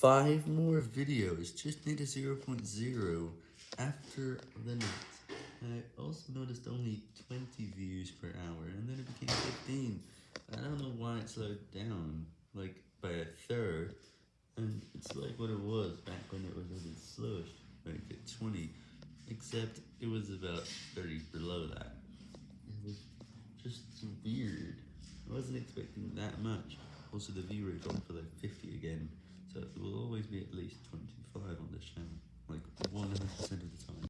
5 more videos, just need a 0.0 after the net. I also noticed only 20 views per hour, and then it became 15. I don't know why it slowed down, like, by a third, and it's like what it was back when it was a bit slowest, like at 20, except it was about 30 below that. It was just weird. I wasn't expecting that much. Also, the view rate dropped to like 50 again, so it will always be at least 25 on